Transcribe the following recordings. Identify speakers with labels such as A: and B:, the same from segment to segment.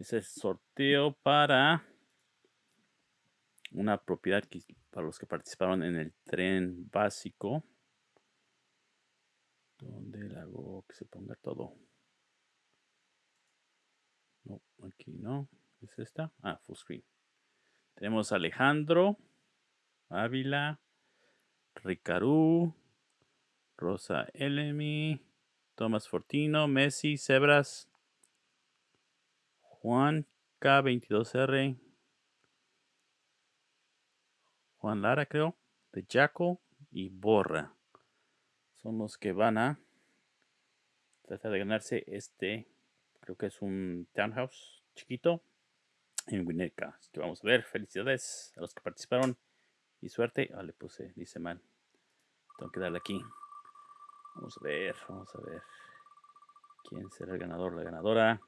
A: El sorteo para una propiedad que, para los que participaron en el tren básico. ¿Dónde hago que se ponga todo? No, aquí no. ¿Es esta? Ah, full screen. Tenemos Alejandro, Ávila, Ricarú, Rosa Elemi, Tomás Fortino, Messi, Sebras, Juan K22R, Juan Lara creo, de Jaco y Borra. Son los que van a tratar de ganarse este, creo que es un townhouse chiquito en Winnetka. Así que vamos a ver, felicidades a los que participaron y suerte. Ah, le puse, dice mal. Tengo que darle aquí. Vamos a ver, vamos a ver. ¿Quién será el ganador, la ganadora?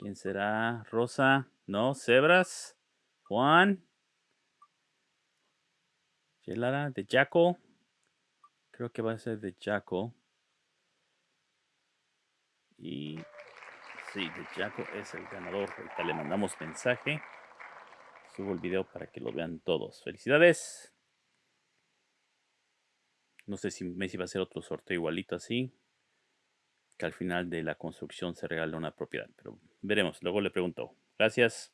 A: ¿Quién será? Rosa. No, Cebras. Juan. Yelara de Jaco. Creo que va a ser de Jaco. Y sí, de Jaco es el ganador. Ahorita le mandamos mensaje. Subo el video para que lo vean todos. Felicidades. No sé si Messi va a hacer otro sorteo igualito así que al final de la construcción se regala una propiedad. Pero veremos, luego le pregunto. Gracias.